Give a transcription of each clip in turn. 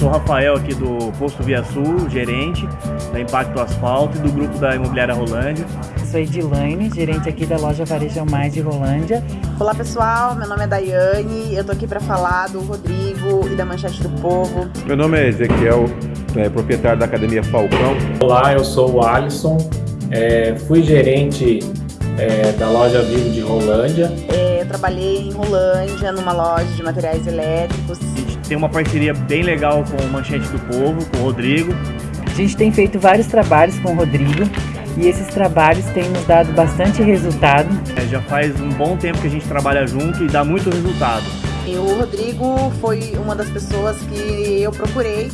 sou o Rafael aqui do Posto Via Sul, gerente da Impacto Asfalto e do grupo da Imobiliária Rolândia. Sou Edilaine, gerente aqui da loja Varejo Mais de Rolândia. Olá pessoal, meu nome é Daiane, eu tô aqui para falar do Rodrigo e da Manchete do Povo. Meu nome é Ezequiel, é, proprietário da Academia Falcão. Olá, eu sou o Alisson, é, fui gerente é, da loja Vivo de Rolândia. É, eu trabalhei em Rolândia, numa loja de materiais elétricos. Tem uma parceria bem legal com o Manchete do Povo, com o Rodrigo. A gente tem feito vários trabalhos com o Rodrigo e esses trabalhos têm nos dado bastante resultado. É, já faz um bom tempo que a gente trabalha junto e dá muito resultado. E o Rodrigo foi uma das pessoas que eu procurei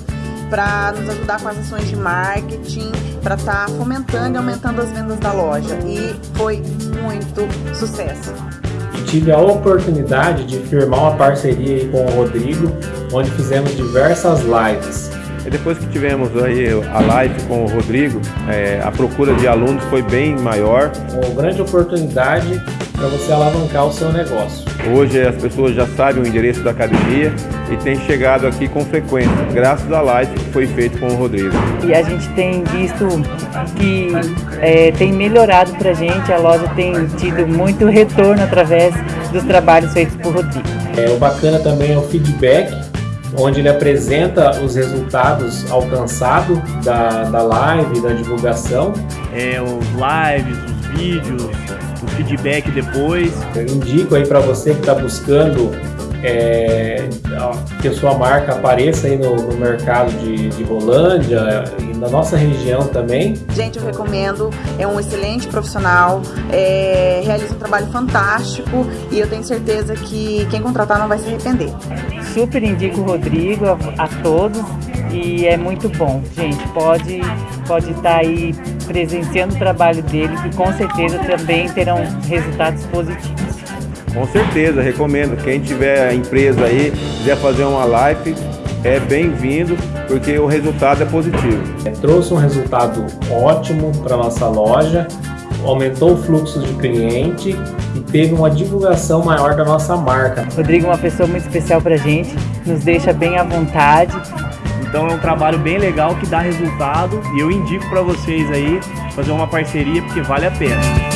para nos ajudar com as ações de marketing, para estar tá fomentando e aumentando as vendas da loja. E foi muito sucesso. Tive a oportunidade de firmar uma parceria com o Rodrigo, onde fizemos diversas lives. E depois que tivemos aí a live com o Rodrigo, é, a procura de alunos foi bem maior. Uma grande oportunidade para você alavancar o seu negócio. Hoje as pessoas já sabem o endereço da academia e têm chegado aqui com frequência, graças à live que foi feita com o Rodrigo. E a gente tem visto que é, tem melhorado para a gente, a loja tem tido muito retorno através dos trabalhos feitos por Rodrigo. É, o bacana também é o feedback onde ele apresenta os resultados alcançados da, da live, da divulgação. É, os lives, os vídeos, o feedback depois. Eu indico aí para você que está buscando é, que a sua marca apareça aí no, no mercado de, de Rolândia e na nossa região também. Gente, eu recomendo, é um excelente profissional, é, realiza um trabalho fantástico e eu tenho certeza que quem contratar não vai se arrepender. Super indico o Rodrigo a, a todos e é muito bom, gente. Pode pode estar tá aí presenciando o trabalho dele que com certeza também terão resultados positivos. Com certeza, recomendo. Quem tiver empresa aí, quiser fazer uma live, é bem-vindo, porque o resultado é positivo. É, trouxe um resultado ótimo para nossa loja, aumentou o fluxo de cliente e teve uma divulgação maior da nossa marca. Rodrigo é uma pessoa muito especial para a gente, nos deixa bem à vontade. Então é um trabalho bem legal que dá resultado e eu indico para vocês aí fazer uma parceria porque vale a pena.